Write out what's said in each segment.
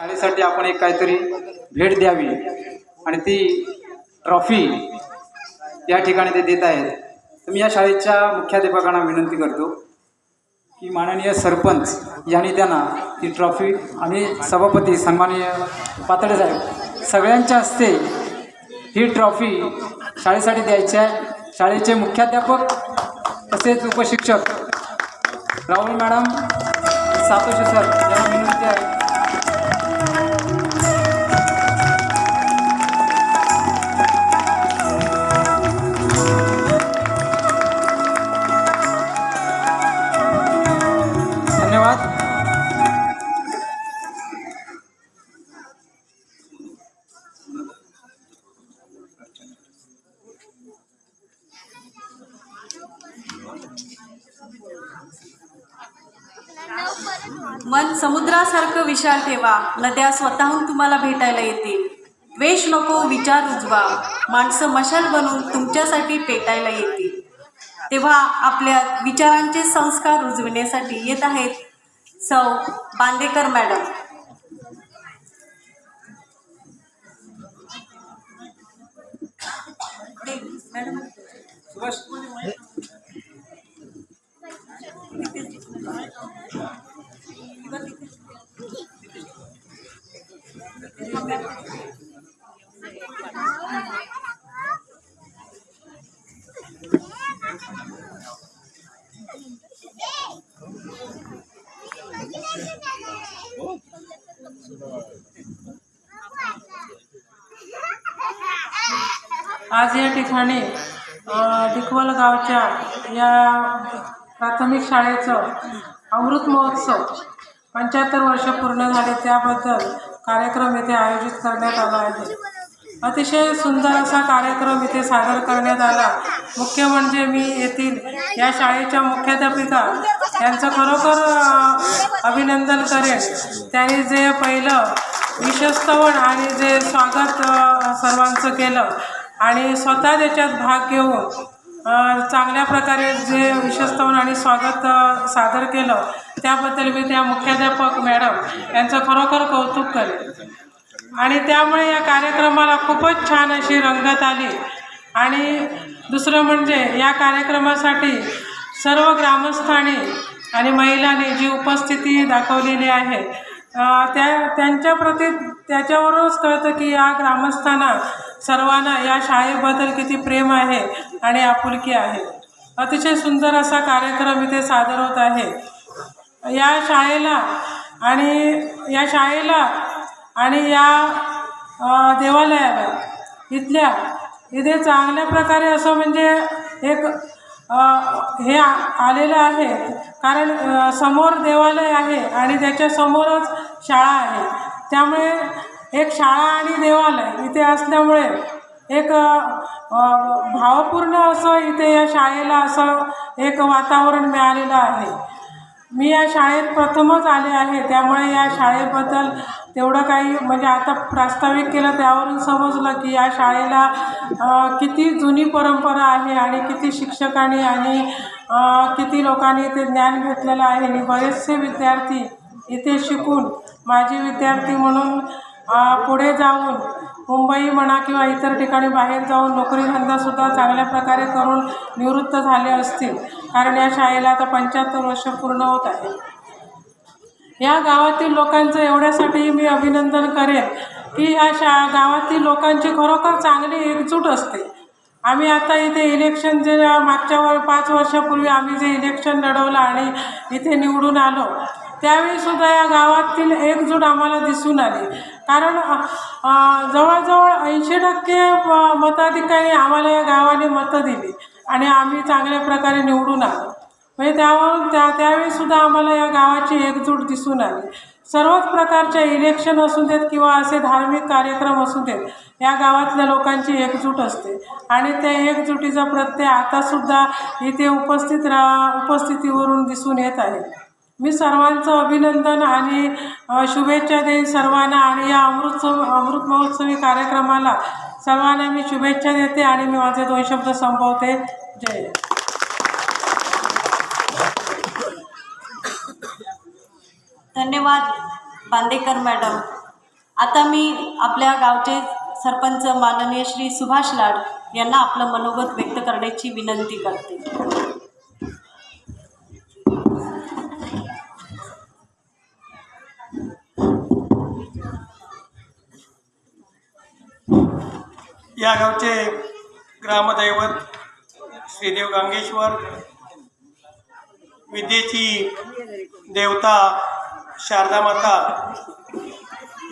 शाळेसाठी आपण एक काहीतरी भेट द्यावी आणि ती ट्रॉफी या ठिकाणी ते देत आहेत. तर मी या शाळेच्या मुख्याध्यापकांना विनंती करतो की माननीय सरपंच यांनी त्यांना ती ट्रॉफी आणि सभापती सन्माननीय पातळे साहेब सगळ्यांच्या हस्ते ही ट्रॉफी शाळेसाठी द्यायची आहे. शाळेचे मुख्याध्यापक तसेच उपशिक्षक राहुल मॅडम सातोशी सर यांना विनंती आहे. ठेवा नद्या स्वतःहून तुम्हाला भेटायला येतील. द्वेष नको विचार उजवा माणसं मशाल बनून तुमच्यासाठी पेटायला येतील. तेव्हा आपल्या विचारांचे संस्कार रुजविण्यासाठी येत आहेत सौ बांदेकर मॅडम. मॅडम आज या ठिकाणी अ, डिकवल गावच्या या प्राथमिक शाळेचं अमृत महोत्सव पंच्याहत्तर वर्ष पूर्ण झाले त्याबद्दल कार्यक्रम इथे आयोजित करण्यात आला आहे. अतिशय सुंदर असा कार्यक्रम इथे सादर करण्यात आला. मुख्य म्हणजे मी येथील या शाळेच्या मुख्याध्यापिका यांचं खरोखर अभिनंदन करेन. त्यांनी जे पहिलं विशस्तवण आणि जे स्वागत सर्वांचं केलं आणि स्वतः त्याच्यात भाग घेऊन चांगल्या प्रकारे जे विशस्तवन आणि स्वागत सादर केलं त्याबद्दल मी त्या मुख्याध्यापक मॅडम यांचं खरोखर कौतुक करेन. आणि त्यामुळे या कार्यक्रमाला खूपच छान अशी रंगत आली. आणि दुसरं म्हणजे या कार्यक्रमासाठी सर्व ग्रामस्थांनी आणि महिलांनी जी उपस्थिती दाखवलेली आहे त्या त्या त्यांच्याप्रती त्याच्यावरूनच कळतं की या ग्रामस्थांना सर्वांना या शाळेबद्दल किती प्रेम आहे आणि आपुलकी आहे. अतिशय सुंदर असा कार्यक्रम इथे सादर होत आहे. या शाळेला आणि या शाळेला आणि या देवालयाला इथल्या इथे चांगल्या प्रकारे असं म्हणजे एक हे आ- आलेलं आहे. कारण समोर देवालय आहे आणि त्याच्यासमोरच शाळा आहे. त्यामुळे एक शाळा आणि देवालय इथे असल्यामुळे एक भावपूर्ण असं इथे या शाळेला असं एक वातावरण मिळालेलं आहे. मी या शाळेत प्रथमच आले आहे. त्यामुळे या शाळेबद्दल तेवढं काही म्हणजे आता प्रास्ताविक केलं त्यावरून समजलं की या शाळेला किती जुनी परंपरा आहे आणि किती शिक्षकांनी आणि किती लोकांनी इथे ज्ञान घेतलेलं आहे. आणि बरेचसे विद्यार्थी इथे शिकून माझी विद्यार्थी म्हणून पुढे जाऊन मुंबई म्हणा किंवा इतर ठिकाणी बाहेर जाऊन नोकरीधंदासुद्धा चांगल्या प्रकारे करून निवृत्त झाले असतील. कारण या शाळेला आता पंच्याहत्तर वर्ष पूर्ण होत आहे. या गावातील लोकांचं एवढ्यासाठी मी अभिनंदन करेन की ह्या शा गावातील लोकांची खरोखर चांगली एकजूट असते. आम्ही आता इथे इलेक्शन जे मागच्या वर पाच वर्षापूर्वी आम्ही जे इलेक्शन लढवलं आणि इथे निवडून आलो त्यावेळीसुद्धा या गावातील एकजूट आम्हाला दिसून आली. कारण जवळजवळ ऐंशी टक्के मताधिकारी आम्हाला या गावाने मतं दिली आणि आम्ही चांगल्या प्रकारे निवडून आलो. म्हणजे त्यावर त्या त्यावेळीसुद्धा आम्हाला या गावाची एकजूट दिसून आली. सर्वच प्रकारच्या इलेक्शन असू देत किंवा असे धार्मिक कार्यक्रम असू देत या गावातल्या लोकांची एकजूट असते. आणि त्या एकजुटीचा प्रत्यय आतासुद्धा इथे उपस्थित रा उपस्थितीवरून दिसून येत आहे. मी सर्वांचं अभिनंदन आणि शुभेच्छा देईन सर्वांना आणि या अमृतसव अमृत महोत्सवी कार्यक्रमाला सर्वांना मी शुभेच्छा देते आणि मी माझे दोन शब्द संपवते. जय. धन्यवाद बांदेकर मॅडम. आता मी आपल्या गावचे सरपंच माननीय श्री सुभाष लाड यांना आपलं मनोगत व्यक्त करण्याची विनंती करते. या गावचे ग्रामदैवत श्रीदेव गांगेश्वर विद्येची देवता शारदा माता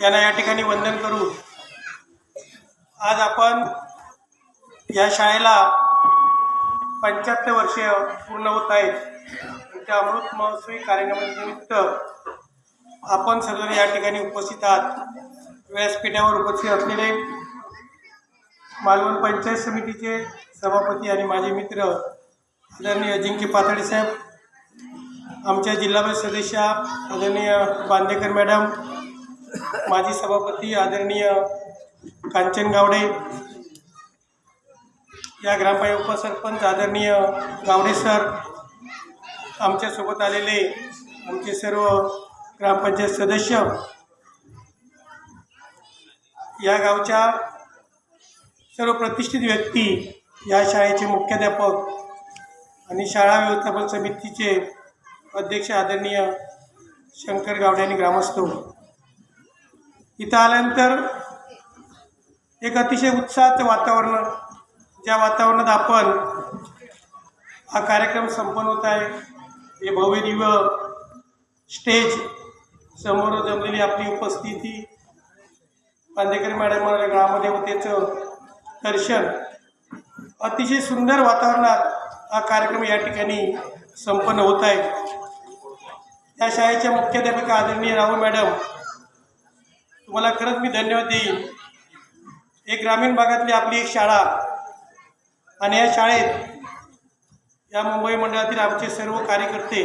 यांना या ठिकाणी वंदन करू. आज आपण या शाळेला पंच्याहत्तर वर्ष पूर्ण होत आहेत. त्या अमृत महोत्सवी कार्यक्रमानिमित्त आपण सर्वजण या ठिकाणी उपस्थित आहात. व्यासपीठावर उपस्थित असलेले मालवण पंचायत समितीचे सभापती आणि माझे मित्र आदरणीय अजिंक्य पातळी साहेब आमच्या जिल्हा परिषद सदस्य आदरणीय बांदेकर मॅडम माजी सभापती आदरणीय कांचन गावडे या ग्रामपंचायत उपसरपंच आदरणीय गावडे सर आमच्यासोबत आलेले आमचे सर्व ग्रामपंचायत सदस्य या गावच्या सर्व प्रतिष्ठित व्यक्ती या शाळेचे मुख्याध्यापक आणि शाळा व्यवस्थापन समितीचे अध्यक्ष आदरणीय शंकर गावडे आणि ग्रामस्थ. इथं आल्यानंतर एक अतिशय उत्साहाचं वातावरण ज्या वातावरणात आपण हा कार्यक्रम संपन्न होत आहे हे भव्य दिव्य स्टेज समोर जमलेली आपली उपस्थिती पांदेकर मॅडम ग्रामदेवतेचं दर्शन अतिशय सुंदर वातावरणात हा कार्यक्रम या ठिकाणी संपन्न होत आहे. या शाळेच्या मुख्याध्यापिका आदरणीय राहू मॅडम तुम्हाला खरंच मी धन्यवाद देईन. एक ग्रामीण भागातली आपली एक शाळा आणि या शाळेत या मुंबई मंडळातील आमचे सर्व कार्यकर्ते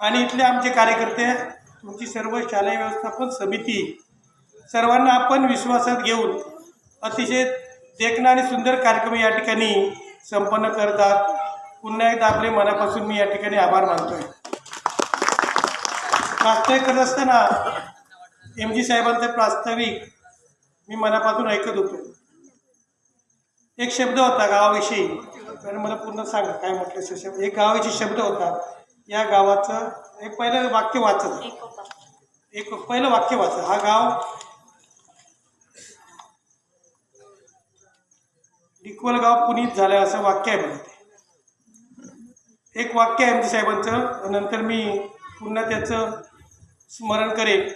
आणि इथले आमचे कार्यकर्ते तुमची सर्व शालेय व्यवस्थापन समिती सर्वांना आपण विश्वासात घेऊन अतिशय देखणं आणि सुंदर कार्यक्रम या ठिकाणी संपन्न करतात. पुन्हा एकदा आपले मनापासून मी या ठिकाणी आभार मानतो आहे प्रास्ताविक करत असताना एम जी साहेबांचं प्रास्ताविक मी मनापासून ऐकत होतो. एक शब्द होता गावाविषयी तर मला पूर्ण सांगा काय म्हटलं शब्द. एक गावाविषयी शब्द होता या गावाचं एक पहिलं वाक्य वाचत. एक पहिलं वाक्य वाचा हा गाव डिकवल गाव पुनीत झालं असं वाक्य आहे बघा ते एक वाक्य आहे एम जी साहेबांचं नंतर मी पुन्हा त्याचं स्मरण करेन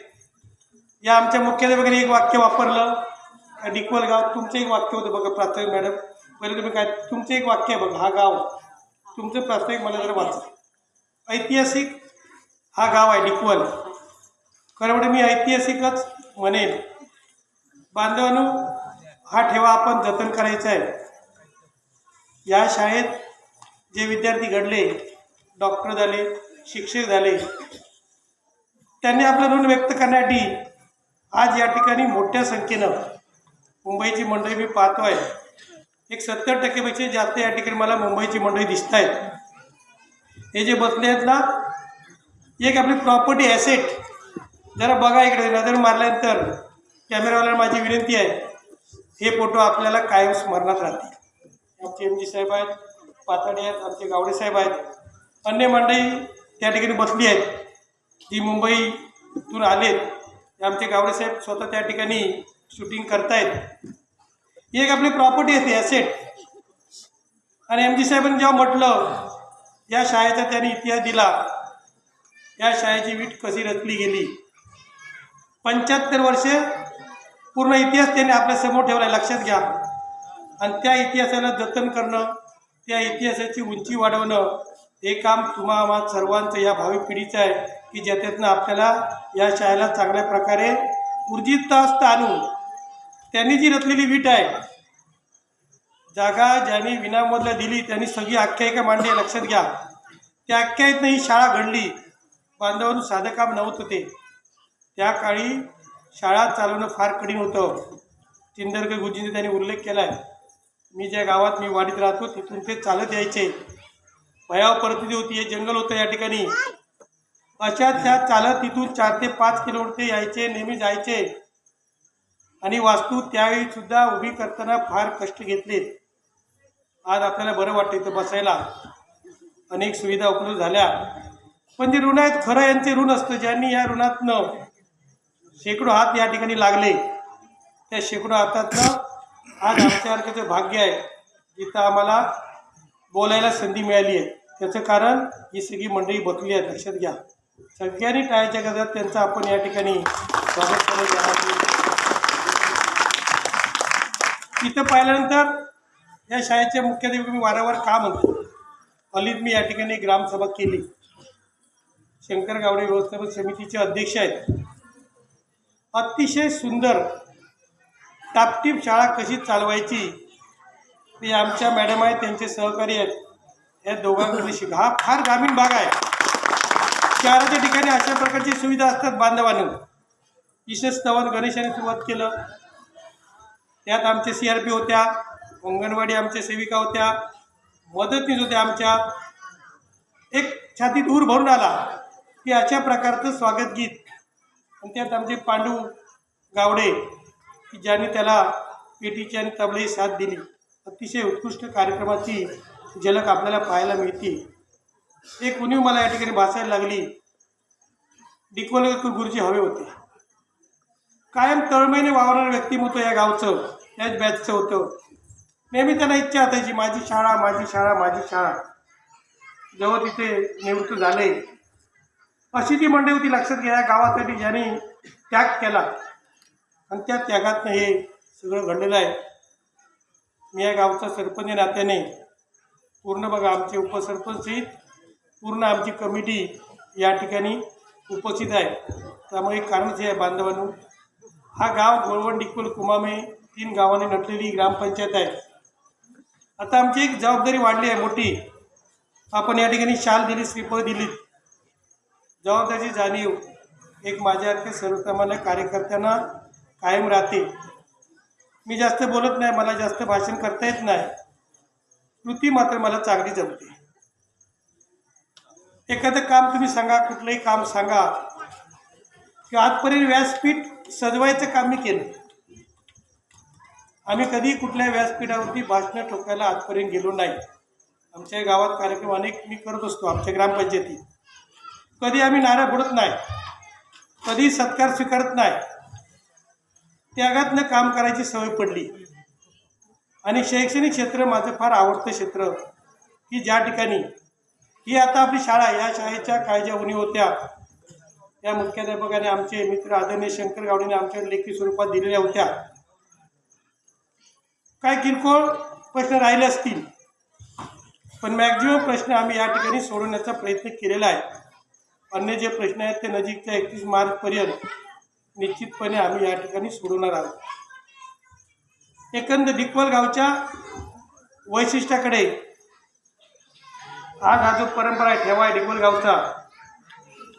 या आमच्या मुख्याध्यापकाने एक वाक्य वापरलं. डिकवल गाव तुमचं एक वाक्य होतं बघा प्राथमिक मॅडम. पहिले तुम्ही काय तुमचं एक वाक्य आहे बघा हा गाव. तुमचं प्राथमिक मला जर वाचलं ऐतिहासिक हा गाव आहे डिकवल. खरं म्हणजे मी ऐतिहासिकच म्हणेन. बांधवांनो हा ठेवा आपण जतन करायचा आहे. या शाळेत जे विद्यार्थी घडले डॉक्टर झाले शिक्षक झाले त्यांनी आपलं ऋण व्यक्त करण्यासाठी आज या ठिकाणी मोठ्या संख्येनं मुंबईची मंडळी मी पाहतो आहे एक सत्तर टक्केपेक्षा जास्त या ठिकाणी मला मुंबईची मंडळी दिसत आहेत हे जे बसले आहेत ना एक आपली प्रॉपर्टी ॲसेट जरा बघा इकडे नजर मारल्यानंतर कॅमेरावाल्याला माझी विनंती आहे हे फोटो आपल्याला कायम स्मरणात राहतील. आमचे एम जी साहेब आहेत पाताडे आहेत आमचे गावडे साहेब आहेत. अन्य मंडळी त्या ठिकाणी बसली आहेत. ती मुंबईतून आलेत. आमचे गावडे साहेब स्वतः त्या ठिकाणी शूटिंग करतायत. ही एक आपली प्रॉपर्टी असते ॲसेट आणि एम जी साहेबांनी जेव्हा म्हटलं या शाळेचा त्यांनी इतिहास दिला. या शाळेची वीट कशी रचली गेली? पंच्याहत्तर वर्षे पूर्ण इतिहास त्यांनी आपल्यासमोर ठेवला आहे. लक्षात घ्या. आणि त्या इतिहासाला जतन करणं त्या इतिहासाची उंची वाढवणं हे काम तुम्हा आम्हा सर्वांचं या भावी पिढीचं आहे. की ज्याच्यातनं आपल्याला या शाळेला चांगल्या प्रकारे ऊर्जितास्त आणून त्यांनी जी रचलेली वीट आहे जागा ज्यांनी विनामधला दिली त्यांनी सगळी आख्यायिका मांडली लक्षात घ्या. त्या आख्यायितनं ही शाळा घडली. बांधावरून साधं काम नव्हतं ते. त्या काळी शाळा चालवणं फार कठीण होतं. चिंदरकर गुरुजींनी त्यांनी उल्लेख केला आहे मी ज्या गावात मी वाडीत राहतो तिथून ते चालत यायचे. भयाव परिस्थिती होती. हे जंगल होतं या ठिकाणी. अशा त्या चालत तिथून चार ते पाच किलोमीटर यायचे नेहमी जायचे. आणि वास्तू त्यावेळी सुद्धा उभी करताना फार कष्ट घेतले. आज आपल्याला बरं वाटतं इथं बसायला. अनेक सुविधा उपलब्ध झाल्या. पण जे ऋण आहेत खरं यांचे ऋण असतं ज्यांनी या ऋणातनं शेकडो हात या ठिकाणी लागले त्या शेकडो हातातनं आज आमच्यासारख्याचं भाग्य आहे. जिथं आम्हाला बोलायला संधी मिळाली आहे. त्याचं कारण ही सगळी मंडळी बसली आहे लक्षात घ्या. सगळ्यांनी टाळ्याच्या गजात त्यांचं आपण या ठिकाणी स्वागत करत तिथं पाहिल्यानंतर या शाळेचे मुख्याध्यापक मी वारंवार का म्हणतो? अलीत मी या ठिकाणी ग्रामसभा केली. शंकर गावडे व्यवस्थापन समितीचे अध्यक्ष आहेत. अतिशय सुंदर टापटीप शाळा कशी चालवायची ते आमच्या मॅडम आहेत त्यांचे सहकारी आहेत. या दोघांकडे शिका. हा फार ग्रामीण भाग आहे. शहराच्या ठिकाणी अशा प्रकारची सुविधा असतात बांधवानं. विशेष स्तवन गणेशाने सुरुवात केलं. त्यात आमचे सी आर पी होत्या अंगणवाडी आमच्या सेविका होत्या मदतनीस होत्या आमच्या. एक छाती दूर भरून आला की अशा प्रकारचं स्वागत गीत. आणि त्यात आमचे पांडू गावडे की ज्यांनी त्याला पेटीची आणि तबलेही साथ दिली. अतिशय उत्कृष्ट कार्यक्रमाची झलक आपल्याला पाहायला मिळते. एक उणीव मला या ठिकाणी भासायला लागली? डिकोलकर गुरुजी हवे होते. कायम तळमळीने वावरणारं व्यक्तिमत्व या गावचं याच बॅचचं होतं. नेहमी त्यांना इच्छा असायची माझी शाळा माझी शाळा माझी शाळा. जेव्हा तिथे निवृत्त झाले. अशी ती मंडळी होती लक्षात घ्या या गावासाठी ज्यांनी त्याग केला आणि त्या त्यागातनं हे सगळं घडलेलं आहे. मी या गावचा सरपंच नात्याने. पूर्ण बघा आमचे उपसरपंच पूर्ण आमची कमिटी या ठिकाणी उपस्थित आहे. त्यामुळे एक कारणच हे आहे बांधवांनो. हा गाव गोळवण डिकोल कुमामे तीन गावाने नटलेली ग्रामपंचायत आहे. आता आमची एक जबाबदारी वाढली आहे मोठी. आपण या ठिकाणी शाल दिली श्रीफळ दिली. जबाबदारीची जाणीव एक माझ्यासारख्या सर्वसामान्य कार्यकर्त्यांना कायम राहते. मी जास्त बोलत नाही मला जास्त भाषण करता येत नाही. कृती मात्र मला चांगली जमते. एखादं काम तुम्ही सांगा कुठलंही काम सांगा. की आजपर्यंत व्यासपीठ सजवायचं काम मी केलं. आम्ही कधी कुठल्या व्यासपीठावरती भाषणं ठोकायला आजपर्यंत गेलो नाही. आमच्या गावात कार्यक्रम अनेक मी करत असतो आमच्या ग्रामपंचायतीत कधी आम्ही नारा बुडत नाही. कधी सत्कार स्वीकारत नाही. त्यागातनं काम करायची सवय पडली. आणि शैक्षणिक क्षेत्र माझं फार आवडतं क्षेत्र की ज्या ठिकाणी ही आता आपली शाळा या शाळेच्या काय ज्या उणी होत्या. या मुख्याध्यापकाने आमचे मित्र आदरणीय शंकर गावडेने आमच्या लेखी स्वरूपात दिलेल्या होत्या. काय किरकोळ प्रश्न राहिले असतील? पण मॅक्झिमम प्रश्न आम्ही या ठिकाणी सोडवण्याचा प्रयत्न केलेला आहे. अन्य जे प्रश्न आहेत ते नजीकच्या एकतीस मार्चपर्यंत निश्चितपणे आम्ही या ठिकाणी सोडवणार आहोत. एकंदर डिकवल गावच्या वैशिष्ट्याकडे आज हा जो परंपरा आहे ठेवा आहे डिकवल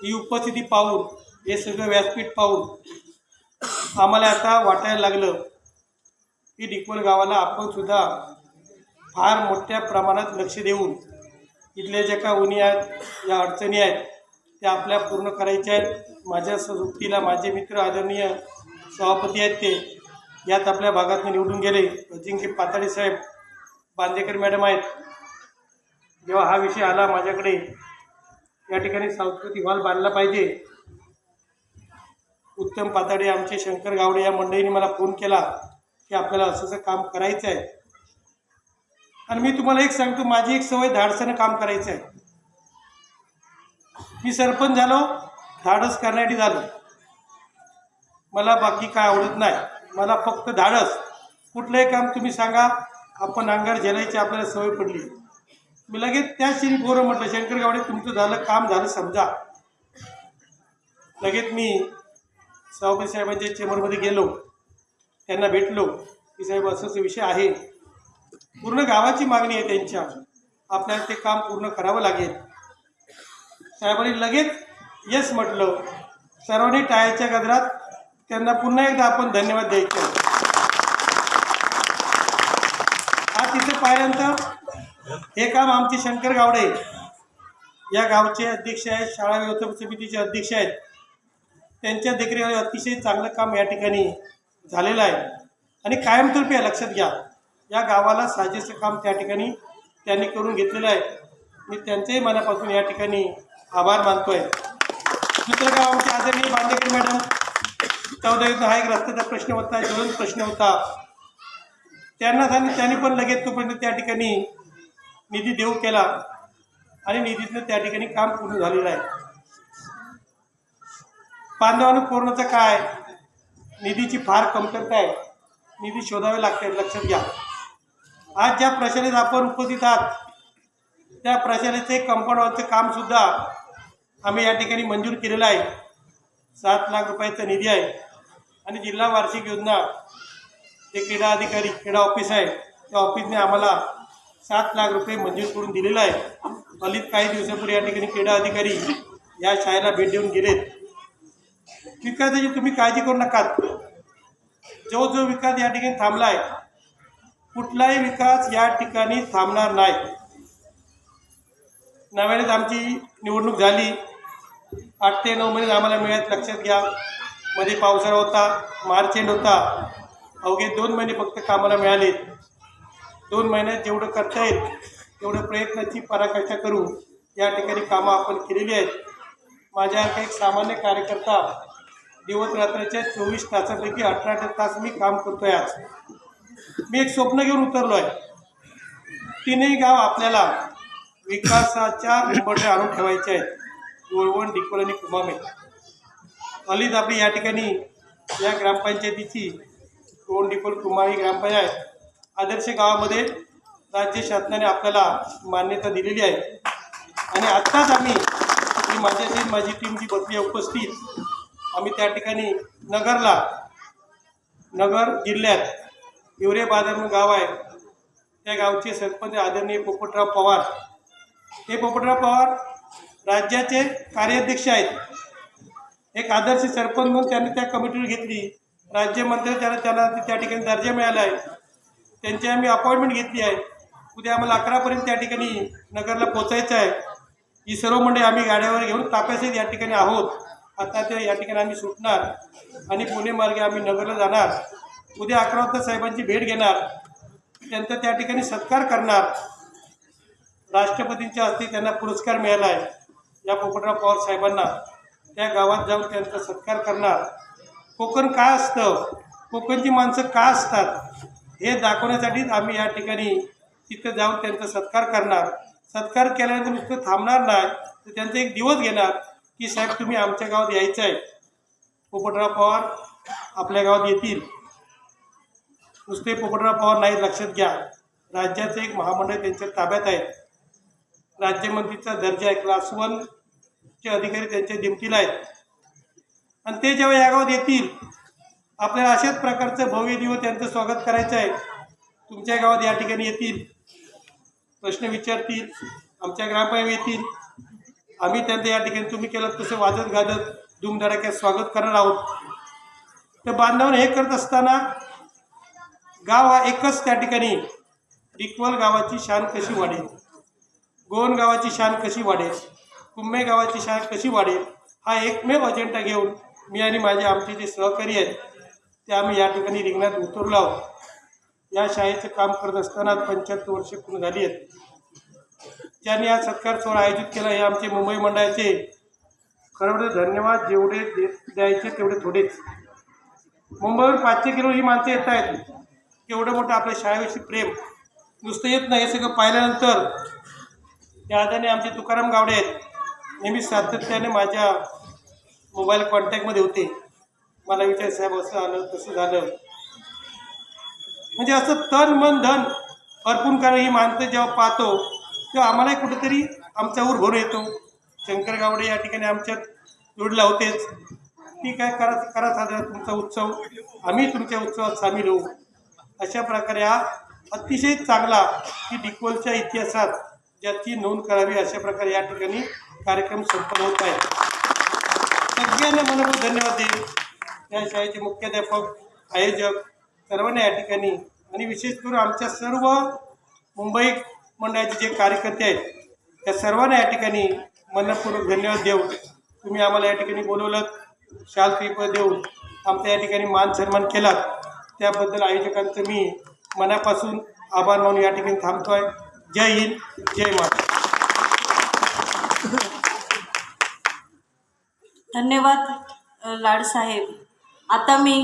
ही उपस्थिती पाहून हे सगळं व्यासपीठ पाहून आम्हाला आता वाटायला लागलं की डिकवल गावाला आपण सुद्धा फार मोठ्या प्रमाणात लक्ष देऊन इथल्या ज्या का उणी आहेत या अडचणी आहेत त्या आपल्या पूर्ण करायच्या आहेत. माझ्या सोबतीला माझे मित्र आदरणीय सभापती आहेत ते यात आपल्या भागातून निवडून गेले. अजिंक्य पाताडे साहेब बांदेकर मॅडम आहेत. जेव्हा हा विषय आला माझ्याकडे या ठिकाणी सांस्कृतिक हॉल बांधला पाहिजे. उत्तम पाताडे आमचे शंकर गावडे या मंडळीने मला फोन केला की आपल्याला असं असं काम करायचं आहे आणि मी तुम्हाला एक सांगतो माझी एक सवय धाडसानं काम करायचं आहे मी सरपंच झालो धाडस करण्यासाठी झालो. मला बाकी काय आवडत नाही. मला फक्त धाडस. कुठलंही काम तुम्ही सांगा आपण अंगार झेलायची आपल्याला सवय पडली. मी लगेच त्याच श्री पोरं म्हटलं शंकर गावडे तुमचं झालं काम झालं समजा. लगेच मी सभापती साहेबांच्या चेंबरमध्ये गेलो. त्यांना भेटलो की साहेब असं असं विषय आहे. पूर्ण गावाची मागणी आहे त्यांच्या. आपल्याला ते काम पूर्ण करावं लागेल. साहेबांनी लगेच यस म्हटलं. सर्वांनी टाळ्याच्या गजरात त्यांना पुन्हा एकदा आपण धन्यवाद द्यायचे. आज तिथे पाहिल्यानंतर हे काम आमचे शंकर गावडे या गावचे अध्यक्ष आहेत शाळा व्यवस्थापन समितीचे अध्यक्ष आहेत. त्यांच्या देखरेखीखाली अतिशय चांगलं काम या ठिकाणी झालेलं आहे. आणि कायमस्वरूपी आहे लक्षात घ्या. या गावाला साजेसं काम त्या ठिकाणी त्यांनी करून घेतलेलं आहे. मी त्यांच्याही मनापासून या ठिकाणी आभार मानतो आहे दुसरं गाव आमचे आदरणीय बांदेकर मॅडम चौदा युद्ध हा एक रस्त्याचा प्रश्न होता ज्वलंत प्रश्न होता. त्यांना सांगितलं त्यांनी पण लगेच तोपर्यंत त्या ठिकाणी निधी देऊ केला. आणि निधीतनं त्या ठिकाणी काम पूर्ण झालेलं आहे. बांधवानं कोरोनाचं काय? निधीची फार कमतरता आहे. निधी शोधावे लागते लक्षात घ्या. आज ज्या प्रशालेत आपण उपस्थित आहात त्या प्रशालेचे कंपाऊंडवरचं कामसुद्धा आम्ही या ठिकाणी मंजूर केलेलं आहे. सात लाख रुपयाचा निधी आहे. आणि जिल्हा वार्षिक योजना जे क्रीडा अधिकारी क्रीडा ऑफिस आहे. त्या ऑफिसने आम्हाला सात लाख रुपये मंजूर करून दिलेला आहे. हल्लीत काही दिवसापूर्वी या ठिकाणी क्रीडा अधिकारी या शाळेला भेट देऊन गेलेत. विकासाची तुम्ही काळजी करू नकात जो जो विकास या ठिकाणी थांबला आहे कुठलाही विकास या ठिकाणी थांबणार नाही. नव्यानेच आमची निवडणूक झाली. आठ ते नऊ महिने आम्हाला मिळत लक्षात घ्या. मध्ये पावसाळा होता मार्च एंड होता. अवघे दोन महिने फक्त कामाला मिळाले. दोन महिन्यात जेवढं करता येईल तेवढं प्रयत्नाची पराकाष्ठा करू. या ठिकाणी कामं आपण केलेली आहेत. माझ्यासारखा एक सामान्य कार्यकर्ता दिवस रात्रीच्या चोवीस तासापैकी अठरा तास मी काम करतो आहे आज. मी एक स्वप्न घेऊन उतरलो आहे तीनही गाव आपल्याला विकासाच्या उंबरठे आणून ठेवायचे आहेत. गोळवण डिकोल आणि कुमामे. हल्लीच आपली या ठिकाणी या ग्रामपंचायतीची कोण डिकोल कुमावी ग्रामपंचायत आदर्श गावामध्ये राज्य शासनाने आपल्याला मान्यता दिलेली आहे. आणि आत्ताच आम्ही ही माझ्याशी माझी टीम जी बसली आहे उपस्थित आम्ही त्या ठिकाणी नगरला नगर जिल्ह्यात हिवरे बाजार म्हणून गाव आहे. त्या गावचे सरपंच आदरणीय पोपटराव पवार. हे पोपटराव पवार राज्याचे कार्याध्यक्ष आहेत. एक आदर्श सरपंच म्हणून त्यांनी त्या कमिटीवर घेतली. राज्यमंत्री त्याला त्याला त्या ठिकाणी दर्जा मिळाला आहे. त्यांची आम्ही अपॉइंटमेंट घेतली आहे. उद्या आम्हाला अकरापर्यंत त्या ठिकाणी नगरला पोचायचं आहे. ही सर्व मंडळी आम्ही गाड्यावर घेऊन ताप्यासहित या ठिकाणी आहोत. आता ते या ठिकाणी आम्ही सुटणार आणि पुणे मार्गे आम्ही नगरला जाणार. उद्या अकरा वाजता साहेबांची भेट घेणार. त्यांचा त्या ठिकाणी सत्कार करणार. राष्ट्रपतींच्या हस्ते त्यांना पुरस्कार मिळाला आहे. या पोपटराव पवार साहेबांना. त्या गावात जाऊन त्यांचा सत्कार करणार. कोकण काय असतं? कोकणची माणसं का असतात? हे दाखवण्यासाठीच आम्ही या ठिकाणी तिथं जाऊन त्यांचा सत्कार करणार. सत्कार केल्यानंतर नुसतं थांबणार नाही तर त्यांचा एक दिवस घेणार की साहेब तुम्ही आमच्या गावात यायचं आहे. पोपटराव पवार आपल्या गावात येतील. नुसते पोपटराव पवार नाही लक्षात घ्या. राज्याचं एक महामंडळ त्यांच्या ताब्यात आहे राज्यमंत्रीचा दर्जा आहे क्लास वनचे अधिकारी त्यांच्या दिमतीला आहेत. आणि ते जेव्हा या गावात येतील आपल्याला अशाच प्रकारचं भव्य दिवस त्यांचं स्वागत करायचं आहे. तुमच्या गावात या ठिकाणी येतील. प्रश्न विचारतील. आमच्या ग्रामपंचायत येतील. आम्ही त्यांचं या ठिकाणी तुम्ही केलं तसं वाजत गाजत धूमधडाक्यात स्वागत करणार आहोत. तर बांधावर हे करत असताना गाव हा एकच त्या ठिकाणी. डिकवल गावाची शान कशी वाढेल? गोवन गावाची शान कशी वाढेल? कुंभे गावाची शान कशी वाढेल? हा एकमेव अजेंडा घेऊन मी आणि माझे आमचे जे सहकारी आहेत ते आम्ही या ठिकाणी रिंगणात उतरलो आहोत. या शाळेचं काम करत असताना पंच्याहत्तर वर्षे पूर्ण झाली आहेत. त्यांनी हा सत्कार सोहळा आयोजित केला. हे आमचे मुंबई मंडळाचे खरं धन्यवाद जेवढे दे द्यायचे तेवढे थोडेच. मुंबईवर पाचशे किलो ही माणसं येत आहेत. एवढं मोठं आपल्या शाळेविषयी प्रेम नुसतं येत नाही. हे सगळं पाहिल्यानंतर त्या आधाने आमचे तुकाराम गावडे आहेत. नेहमी सातत्याने माझ्या मोबाईल कॉन्टॅक्टमध्ये होते. मला विचार साहेब असं आलं तसं झालं. म्हणजे असं तन मन धन अर्पून करणं ही माणसं जेव्हा पाहतो तेव्हा आम्हालाही कुठेतरी आमचा ऊर भरून येतो. शंकर गावडे या ठिकाणी आमच्यात जोडला होतेच. ठीक आहे करा करा साजरा तुमचा उत्सव. आम्ही तुमच्या उत्सवात सामील होऊ. अशा प्रकारे हा अतिशय चांगला की डिकोलच्या इतिहासात ज्याची नोंद करावी अशा प्रकारे या ठिकाणी कार्यक्रम संपन्न होत आहे. सगळ्यांना मनपूर्वक धन्यवाद देईल या शाळेचे मुख्याध्यापक आयोजक सर्वांना या ठिकाणी आणि विशेष करून आमच्या सर्व मुंबई मंडळाचे जे कार्यकर्ते आहेत त्या सर्वांना या ठिकाणी मनपूर्वक धन्यवाद देऊ तुम्ही आम्हाला या ठिकाणी बोलवलं शाल पेपर देऊन आमचा या ठिकाणी मान सन्मान केला त्याबद्दल आयोजकांचं मी मनापासून आभार मानून या ठिकाणी थांबतो आहे जय हिंद जय महाराष्ट्र. धन्यवाद लाडसाहेब आता मी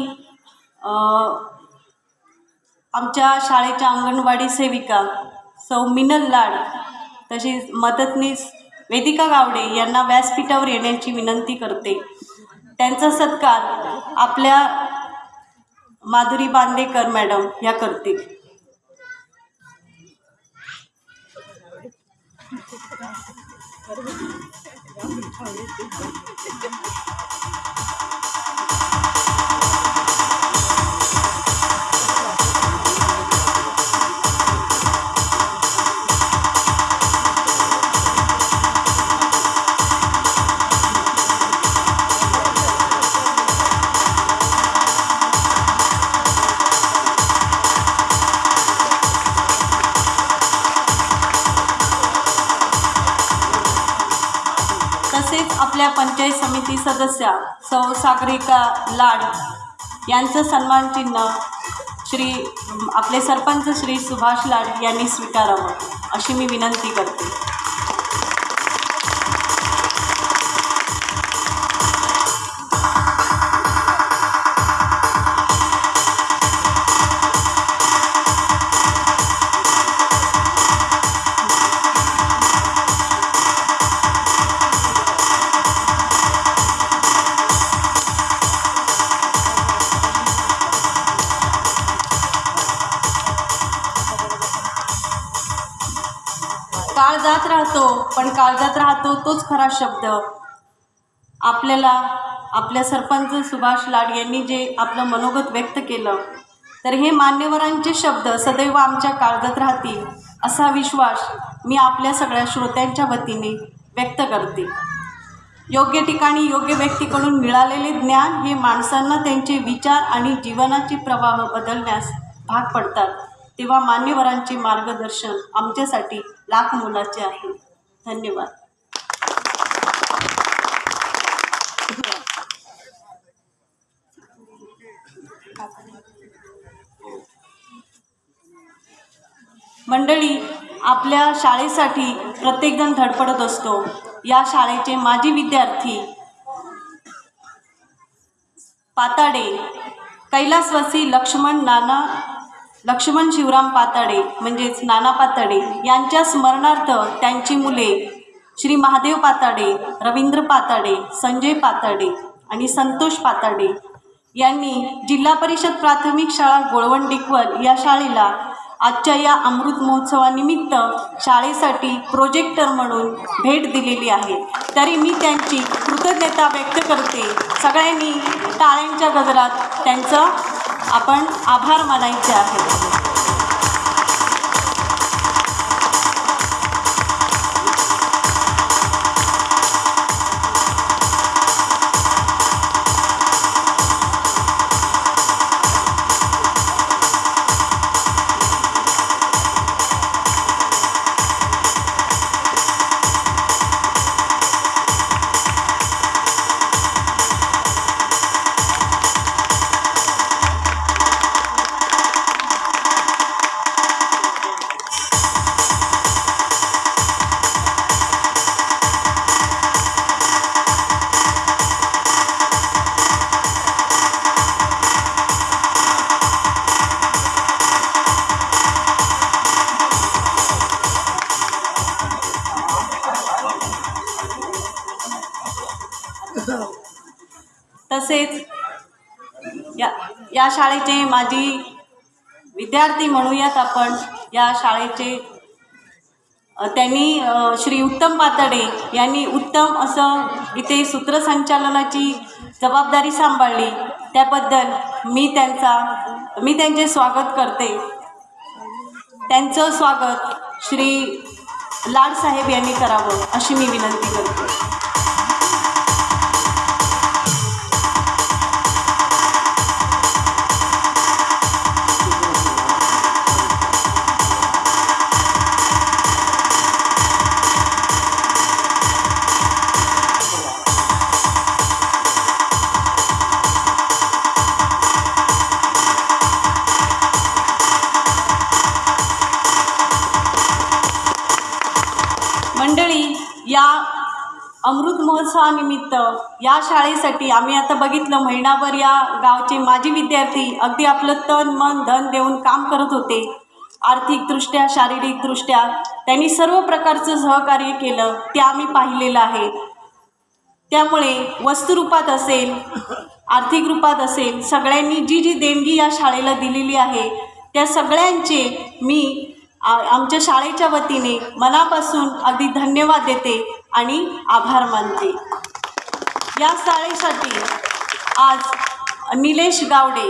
आमच्या शाळेच्या अंगणवाडी सेविका सौ मिनल लाड तसेच मदतनीस वेदिका गावडे यांना व्यासपीठावर येण्याची विनंती करते. त्यांचा सत्कार आपल्या माधुरी बांदेकर मॅडम या करतील. आपल्या पंचायत समिती सदस्या सौ सागरिका लाड यांचं सन्मान चिन्ह श्री आपले सरपंच श्री सुभाष लाड यांनी स्वीकारावं अशी मी विनंती करते. राहतो पण काळजात राहतो तोच खरा शब्द. आपल्याला आपल्या सरपंच सुभाष लाड यांनी जे आपलं मनोगत व्यक्त केलं तर हे मान्यवरांचे शब्द सदैव आमच्या काळजात राहतील असा विश्वास मी आपल्या सगळ्या श्रोत्यांच्या वतीने व्यक्त करते. योग्य ठिकाणी योग्य व्यक्तीकडून मिळालेले ज्ञान हे माणसांना त्यांचे विचार आणि जीवनाचे प्रवाह बदलण्यास भाग पडतात तेव्हा मान्यवरांचे मार्गदर्शन आमच्यासाठी लाख मोलाचे आहे. धन्यवाद. मंडळी आपल्या शाळेसाठी प्रत्येकजण धडपडत असतो. या शाळेचे माजी विद्यार्थी पाताडे कैलासवासी लक्ष्मण नाना लक्ष्मण शिवराम पाताडे म्हणजेच नाना पाताडे यांच्या स्मरणार्थ त्यांची मुले श्री महादेव पाताडे रवींद्र पाताडे संजय पाताडे आणि संतोष पाताडे यांनी जिल्हा परिषद प्राथमिक शाळा गोळवंडिकवल या शाळेला आजच्या या अमृत महोत्सवानिमित्त शाळेसाठी प्रोजेक्टर म्हणून भेट दिलेली आहे. तरी मी त्यांची कृतज्ञता व्यक्त करते. सगळ्यांनी टाळ्यांच्या गजरात त्यांचं आपण आभार मानायचे आहेत. शाळेचे माजी विद्यार्थी म्हणूयात आपण. या शाळेचे त्यांनी श्री उत्तम पातडे यांनी उत्तम असं इथे सूत्रसंचालनाची जबाबदारी सांभाळली. त्याबद्दल मी त्यांचा मी त्यांचे स्वागत करते. त्यांचं स्वागत श्री लाडसाहेब यांनी करावं अशी मी विनंती करते. या शाळेसाठी आम्ही आता बघितलं महिनाभर या गावचे माजी विद्यार्थी अगदी आपलं तन मन धन देऊन काम करत होते. आर्थिकदृष्ट्या शारीरिकदृष्ट्या त्यांनी सर्व प्रकारचं सहकार्य केलं ते आम्ही पाहिलेलं आहे. त्यामुळे वस्तुरूपात असेल आर्थिक रूपात असेल सगळ्यांनी जी जी देणगी या शाळेला दिलेली आहे त्या सगळ्यांचे मी आमच्या शाळेच्या वतीने मनापासून अगदी धन्यवाद देते आणि आभार मानते. या शाळेसाठी आज निलेश गावडे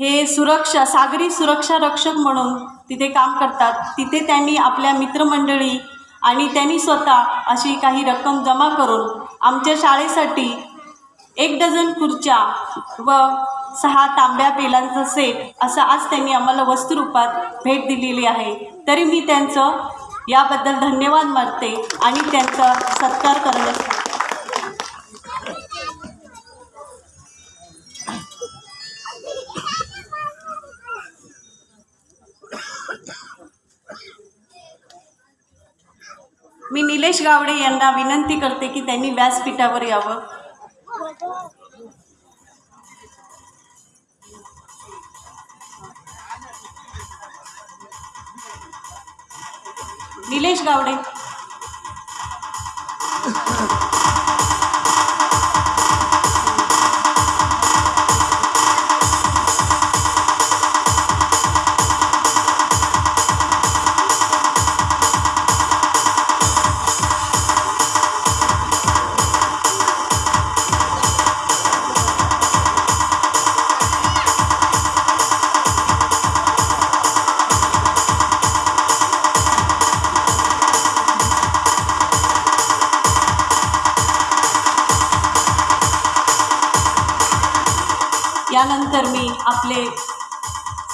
हे सुरक्षा सागरी सुरक्षा रक्षक म्हणून तिथे काम करतात. तिथे त्यांनी आपल्या मित्रमंडळी आणि त्यांनी स्वतः अशी काही रक्कम जमा करून आमच्या शाळेसाठी एक डझन खुर्च्या व सहा तांब्या पेलांचा सेट असं आज त्यांनी आम्हाला वस्तुरूपात भेट दिलेली आहे. तरी मी त्यांचं याबद्दल धन्यवाद मानते आणि त्यांचा सत्कार करण्यासाठी मी निलेश गावडे यांना विनंती करते की त्यांनी व्यासपीठावर यावं. निलेश गावडे. आपले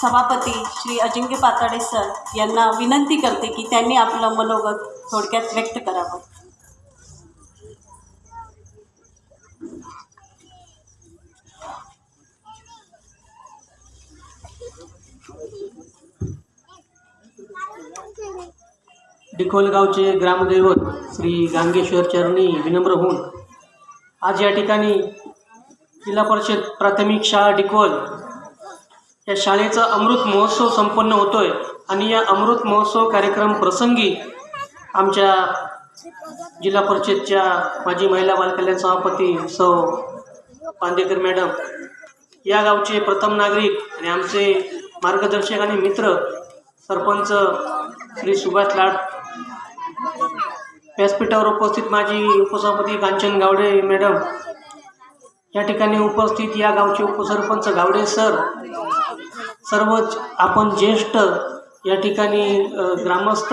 सभापती श्री अजिंक्य पाताडे सर यांना विनंती करते की त्यांनी आपलं मनोगत थोडक्यात व्यक्त करावं. डिकोलगावचे ग्रामदैवत श्री गांगेश्वर चरणी विनम्र होऊन आज या ठिकाणी जिल्हा परिषद प्राथमिक शाळा डिकोल या शाळेचा अमृत महोत्सव संपन्न होतोय. आणि या अमृत महोत्सव कार्यक्रम प्रसंगी आमच्या जिल्हा परिषदच्या माजी महिला बालकल्याण सभापती सौ पांदेकर मॅडम या गावचे प्रथम नागरिक आणि आमचे मार्गदर्शक आणि मित्र सरपंच श्री सुभाष लाड व्यासपीठावर उपस्थित माझी उपसभापती कांचन गावडे मॅडम या ठिकाणी उपस्थित या गावचे उपसरपंच गावडे सर सर्वच आपण ज्येष्ठ या ठिकाणी ग्रामस्थ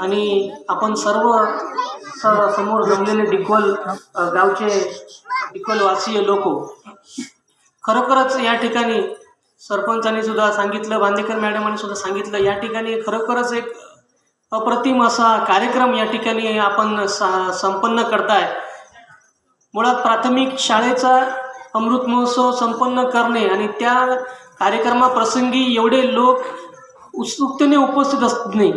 आणि आपण सर्व समोर जमलेले डिकोल गावचे डिकोलवासीय लोक. खरोखरच या ठिकाणी सरपंचाने सुद्धा सांगितलं बांदेकर मॅडमांनी सुद्धा सांगितलं या ठिकाणी खरोखरच एक अप्रतिम असा कार्यक्रम या ठिकाणी आपण सा संपन्न करताय. मुळात प्राथमिक शाळेचा अमृत महोत्सव संपन्न करणे आणि त्या कार्यक्रमाप्रसंगी एवढे लोक उत्सुकतेने उपस्थित असत नाही.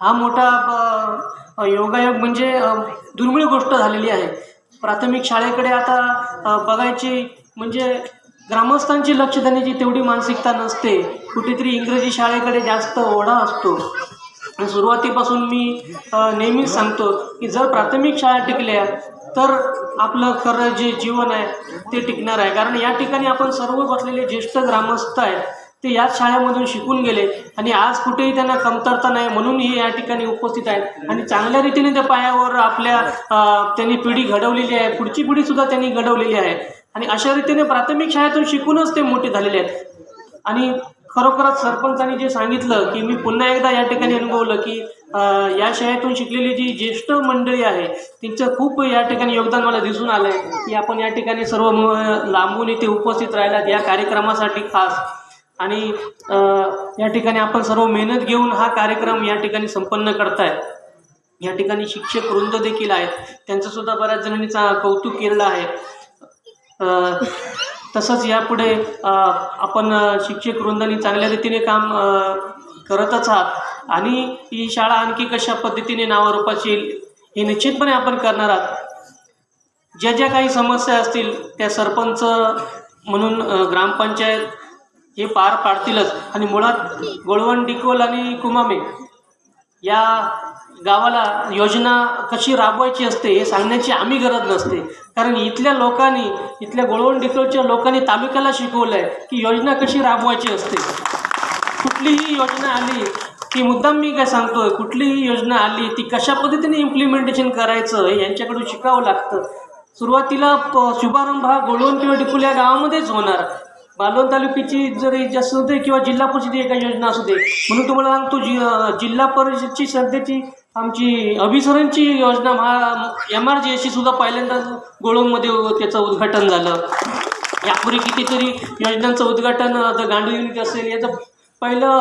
हा मोठा योगायोग म्हणजे दुर्मिळ गोष्ट झालेली आहे. प्राथमिक शाळेकडे आता बघायची म्हणजे ग्रामस्थांची लक्ष देण्याची तेवढी मानसिकता नसते. कुठेतरी इंग्रजी शाळेकडे जास्त ओढा असतो. सुरुवातीपासून मी नेहमीच सांगतो की जर प्राथमिक शाळा टिकल्या तर आपलं खरं जे जीवन आहे ते टिकणार आहे. कारण या ठिकाणी आपण सर्व बसलेले ज्येष्ठ ग्रामस्थ आहेत ते याच शाळेमधून शिकून गेले आणि आज कुठेही त्यांना कमतरता नाही म्हणून हे या ठिकाणी उपस्थित आहेत. आणि चांगल्या रीतीने त्या पायावर आपल्या त्यांनी पिढी घडवलेली आहे. पुढची पिढीसुद्धा त्यांनी घडवलेली आहे. आणि अशा रीतीने प्राथमिक शाळेतून शिकूनच ते मोठे झालेले आहेत. आणि खरोखरच सरपंचांनी जे सांगितलं की मी पुन्हा एकदा या ठिकाणी अनुभवलं की या शाळेतून शिकलेली जी ज्येष्ठ मंडळी आहे त्यांचं खूप या ठिकाणी योगदान मला दिसून आलं आहे की आपण या ठिकाणी सर्व म- लांबून इथे उपस्थित राहिलात या कार्यक्रमासाठी खास. आणि या ठिकाणी आपण सर्व मेहनत घेऊन हा कार्यक्रम या ठिकाणी संपन्न करताय. या ठिकाणी शिक्षक वृंद देखील आहेत. त्यांचं सुद्धा बऱ्याच जणांनी चा कौतुक केलेलं आहे. तसंच यापुढे आपण शिक्षक वृंदांनी चांगल्या रीतीने काम करतच आहात. आणि ही शाळा आणखी कशा पद्धतीने नावारूपात येईल हे निश्चितपणे आपण करणार आहात. ज्या ज्या काही समस्या असतील त्या सरपंच म्हणून ग्रामपंचायत हे पार पाडतीलच. आणि मुळात गोळवण डिकोल आणि कुमामे या गावाला योजना कशी राबवायची असते हे सांगण्याची आम्ही गरज नसते. कारण इथल्या लोकांनी इथल्या गोळवण डिकोलच्या लोकांनी तालुक्याला शिकवलं आहे की योजना कशी राबवायची असते. कुठलीही योजना आली की मुद्दाम मी काय सांगतोय कुठलीही योजना आली ती कशा पद्धतीने इम्प्लिमेंटेशन करायचं यांच्याकडून शिकावं लागतं. सुरुवातीला प शुभारंभ हा गोळवण किंवा डिकुल या गावामध्येच होणार. बालोन तालुक्याची जरी असू दे किंवा जिल्हा परिषद एका योजना असू दे म्हणून तुम्हाला सांगतो जि जिल्हा परिषदची सध्याची आमची अभिसरणची योजना महा एम आर जी एसची सुद्धा पहिल्यांदा गोळवणमध्ये त्याचं उद्घाटन झालं. यापूर्वी कितीतरी योजनांचं उद्घाटन गांडू युनिट असेल याचं पहिलं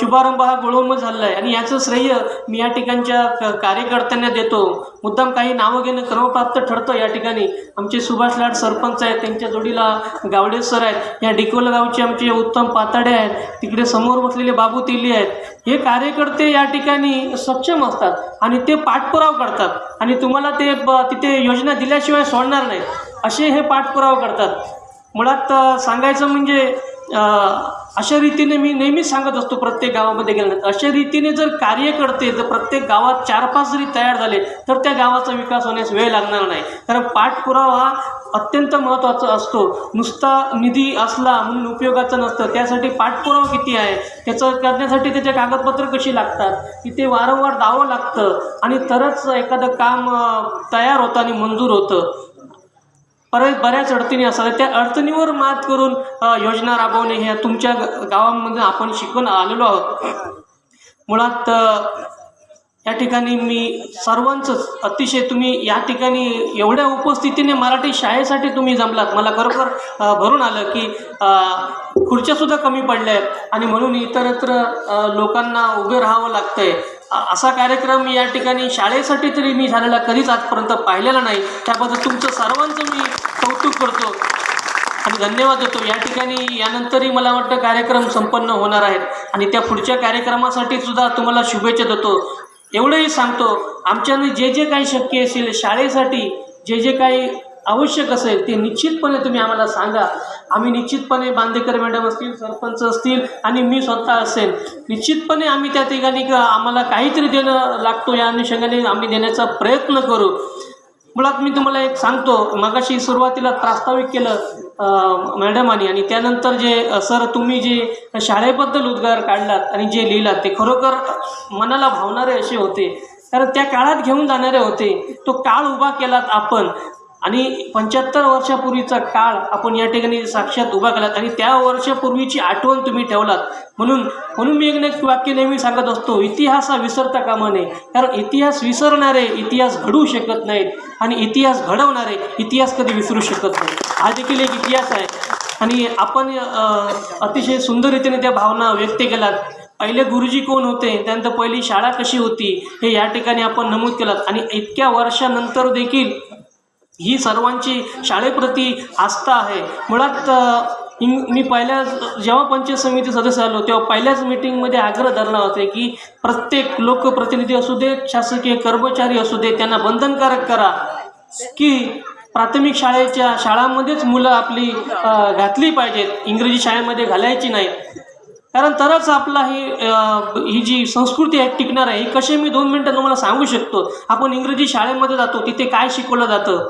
शुभारंभ हा गोळवंब झालेला आहे आणि याचं श्रेय मी या ठिकाणच्या क- कार्यकर्त्यांना देतो. मुद्दाम काही नावं घेणं क्रमप्राप्त ठरतं या ठिकाणी. आमचे सुभाष लाड सरपंच आहेत त्यांच्या जोडीला गावडे सर आहेत. या डिकोल गावचे आमचे उत्तम पाताडे आहेत. तिकडे समोर बसलेले बाबू तिल्ली आहेत. हे कार्यकर्ते या ठिकाणी सक्षम असतात आणि ते पाठपुरावा करतात. आणि तुम्हाला ते ब- तिथे योजना दिल्याशिवाय सोडणार नाही असे हे पाठपुरावा करतात. मुळात सांगायचं म्हणजे अशा रीतीने मी नेहमीच सांगत असतो प्रत्येक गावामध्ये गेल्यानंतर. अशा रीतीने जर कार्य करते जर प्रत्येक गावात चार पाच जरी तयार झाले तर त्या गावाचा विकास होण्यास वेळ लागणार नाही. कारण पाठपुरावा हा अत्यंत महत्त्वाचा असतो. नुसता निधी असला म्हणून उपयोगाचा नसतं. त्यासाठी पाठपुरावा किती आहे? त्याचं करण्यासाठी त्याचे कागदपत्र कशी लागतात? तिथे वारंवार दावं लागतं आणि तरच एखादं काम तयार होतं आणि मंजूर होतं. परत बऱ्याच अडचणी असतात. त्या अडचणीवर मात करून योजना राबवणे ह्या तुमच्या गावांमधून आपण शिकून आलेलो आहोत. मुळात या ठिकाणी मी सर्वांचंच अतिशय तुम्ही या ठिकाणी एवढ्या उपस्थितीने मराठी शाळेसाठी तुम्ही जमलात. मला खरोखर भरून आलं की खुर्च्यासुद्धा कमी पडल्या आहेत. आणि म्हणून इतरत्र लोकांना उभे राहावं लागतंय. असा कार्यक्रम या ठिकाणी शाळेसाठी तरी मी झालेला कधीच आजपर्यंत पाहिलेला नाही. त्याबद्दल तुमचं सर्वांचं मी कौतुक करतो. आणि धन्यवाद देतो. या ठिकाणी यानंतरही मला वाटतं कार्यक्रम संपन्न होणार आहेत. आणि त्या पुढच्या कार्यक्रमासाठी सुद्धा तुम्हाला शुभेच्छा देतो. एवढंही सांगतो आमच्याने जे जे काही शक्य असेल शाळेसाठी जे जे काही आवश्यक असेल ते निश्चितपणे तुम्ही आम्हाला सांगा. आम्ही निश्चितपणे बांदेकर मॅडम असतील सरपंच असतील आणि मी स्वतः असेल. निश्चितपणे आम्ही त्या ठिकाणी आम्हाला काहीतरी देणं लागतो या अनुषंगाने आम्ही देण्याचा प्रयत्न करू. मुळात मी तुम्हाला एक सांगतो मगाशी सुरुवातीला प्रास्ताविक केलं अं, मॅडमांनी आणि त्यानंतर जे सर तुम्ही जे शाळेबद्दल उद्गार काढलात आणि जे लिहिलात ते खरोखर मनाला भावणारे असे होते. कारण त्या काळात घेऊन जाणारे होते. तो काळ उभा केलात आपण. आणि पंच्याहत्तर वर्षापूर्वीचा काळ आपण या ठिकाणी साक्षात उभा केलात आणि त्या वर्षापूर्वीची आठवण तुम्ही ठेवलात. म्हणून म्हणून मी एक वाक्य नेहमी सांगत असतो इतिहास हा विसरता कामा नये. कारण इतिहास विसरणारे इतिहास घडवू शकत नाहीत आणि इतिहास घडवणारे इतिहास कधी विसरू शकत नाही हा देखील एक इतिहास आहे. आणि आपण अतिशय सुंदर रीतीने त्या भावना व्यक्त केलात. पहिले गुरुजी कोण होते? त्यानंतर पहिली शाळा कशी होती? हे या ठिकाणी आपण नमूद केलात. आणि इतक्या वर्षानंतर देखील ही सर्वांची शाळेप्रती आस्था आहे. मुळात इंग मी पहिल्या जेव्हा पंचायत समिती सदस्य आलो तेव्हा पहिल्याच मीटिंगमध्ये आग्रह धरला होते की प्रत्येक लोकप्रतिनिधी असू दे शासकीय कर्मचारी असू दे त्यांना बंधनकारक करा. की प्राथमिक शाळेच्या शाळांमध्येच मुलं आपली घातली पाहिजेत इंग्रजी शाळेमध्ये घालायची नाहीत कारण तरच आपला ही ही जी संस्कृती आहे टिकणार आहे ही कशी मी दोन मिनटं तुम्हाला सांगू शकतो? आपण इंग्रजी शाळेमध्ये जातो तिथे काय शिकवलं जातं?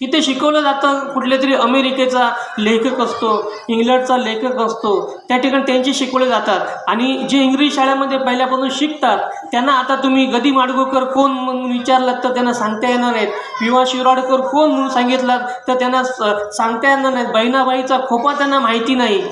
तिथे शिकवलं जातं. कुठल्या तरी अमेरिकेचा लेखक असतो इंग्लंडचा लेखक असतो त्या ठिकाणी त्यांचे शिकवले जातात. आणि जे इंग्रजी शाळेमध्ये पहिल्यापासून शिकतात त्यांना आता तुम्ही गदी माडगुळकर कोण म्हणून विचारलात तर त्यांना सांगता येणार नाहीत. विवा शिराडकर कोण म्हणून सांगितलात तर त्यांना स- सांगता येणार नाहीत. बहिणाबाईचा खोपा त्यांना माहिती नाही.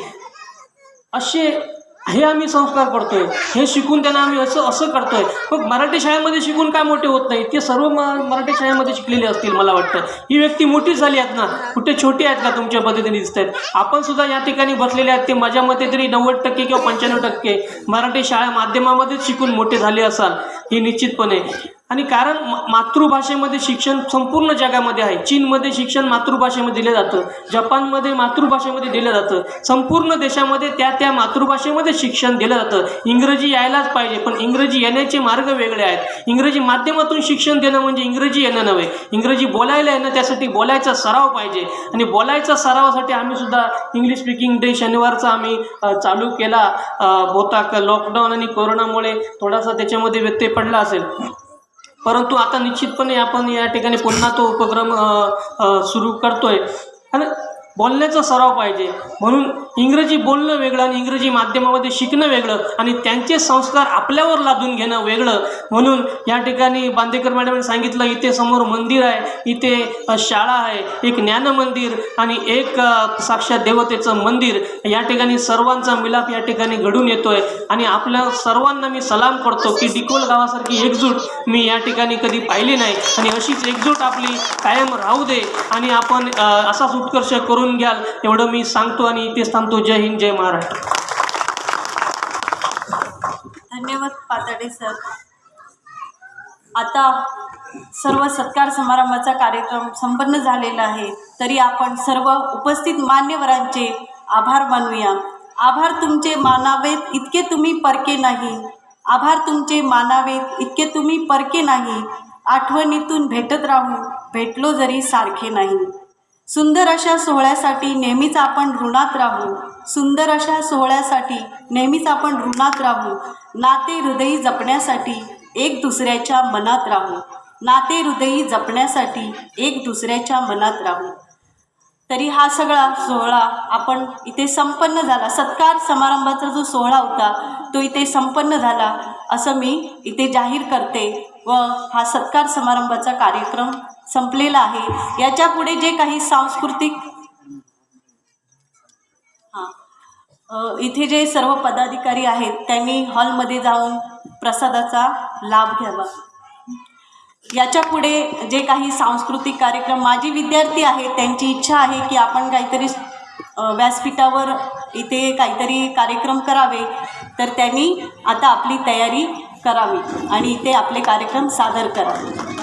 असे हे आम्ही संस्कार करतोय. हे शिकून त्यांना आम्ही असं असं करतोय. मग मराठी शाळेमध्ये शिकून काय मोठे होत नाही ते सर्व म मराठी शाळेमध्ये शिकलेले असतील मला वाटतं. ही व्यक्ती मोठी झाली आहेत ना. कुठे छोटी आहेत का तुमच्या पद्धतीने दिसत आहेत आपण सुद्धा या ठिकाणी बसलेले आहेत. ते माझ्या मते तरी नव्वद टक्के किंवा पंच्याण्णव टक्के मराठी शाळा माध्यमामध्येच शिकून मोठे झाले असाल हे निश्चितपणे. आणि कारण मातृभाषेमध्ये शिक्षण संपूर्ण जगामध्ये आहे. चीनमध्ये शिक्षण मातृभाषेमध्ये दिलं जातं. जपानमध्ये मातृभाषेमध्ये दिलं जातं. संपूर्ण देशामध्ये त्या त्या मातृभाषेमध्ये शिक्षण दिलं जातं. इंग्रजी यायलाच पाहिजे पण इंग्रजी येण्याचे मार्ग वेगळे आहेत. इंग्रजी माध्यमातून शिक्षण देणं म्हणजे इंग्रजी येणं नव्हे. इंग्रजी बोलायला येणं त्यासाठी बोलायचा सराव पाहिजे. आणि बोलायचा सरावासाठी आम्ही सुद्धा इंग्लिश स्पीकिंग डे शनिवारचा आम्ही चालू केला. होता लॉकडाऊन आणि कोरोनामुळे थोडासा त्याच्यामध्ये व्यत्यय पडला असेल. परंतु आता निश्चितपणे आपण या ठिकाणी पुन्हा तो उपक्रम सुरू करतो आहे आणि बोलण्याचा सराव पाहिजे. म्हणून इंग्रजी बोलणं वेगळं आणि इंग्रजी माध्यमामध्ये शिकणं वेगळं आणि त्यांचे संस्कार आपल्यावर लादून घेणं वेगळं. म्हणून या ठिकाणी बांदेकर मॅडमने सांगितलं इथे समोर मंदिर आहे इथे शाळा आहे एक ज्ञान मंदिर आणि एक साक्षात देवतेचं मंदिर. या ठिकाणी सर्वांचा मिलाप या ठिकाणी घडून येतोय आणि आपल्या सर्वांना मी सलाम करतो की डिकोल गावासारखी एकजूट मी या ठिकाणी कधी पाहिली नाही. आणि अशीच एकजूट आपली कायम राहू दे आणि आपण असाच उत्कर्ष करून घ्याल. एवढं मी सांगतो आणि इथेच थांबतो. जय हिंद जय महाराष्ट्र. धन्यवाद पाताडे सर. आता सर्व सत्कार समारंभाचा कार्यक्रम संपन्न झालेला आहे. तरी आपण सर्व उपस्थित मान्यवरांचे आभार मानूया. आभार तुमचे मानावेत इतके तुम्ही परके नाही. आभार तुमचे मानावेत इतके तुम्ही परके नाही. आठवणीतून भेटत राहू. भेटलो जरी सारखे नाही. सुंदर अशा सोहळ्यासाठी नेहमीच आपण ऋणात राहू. सुंदर अशा सोहळ्यासाठी नेहमीच आपण ऋणात राहू. नाते हृदयी जपण्यासाठी एक दुसऱ्याच्या मनात राहू. नाते हृदयी जपण्यासाठी एक दुसऱ्याच्या मनात राहू. तरी हा सगळा सोहळा आपण इथे संपन्न झाला. सत्कार समारंभाचा जो सोहळा होता तो इथे संपन्न झाला असं मी इथे जाहीर करते व हा सत्कार समारंभाचा कार्यक्रम संपलेला आहे. याच्यापुढे जे काही सांस्कृतिक हां इथे जे सर्व पदाधिकारी आहेत त्यांनी हॉलमध्ये जाऊन प्रसादाचा लाभ घ्यावा. याच्यापुढे जे काही सांस्कृतिक कार्यक्रम माझी विद्यार्थी आहेत त्यांची इच्छा आहे की आपण काहीतरी व्यासपीठावर इथे काहीतरी कार्यक्रम करावे तर त्यांनी आता आपली तयारी करावी आणि इथे आपले कार्यक्रम सादर करावे.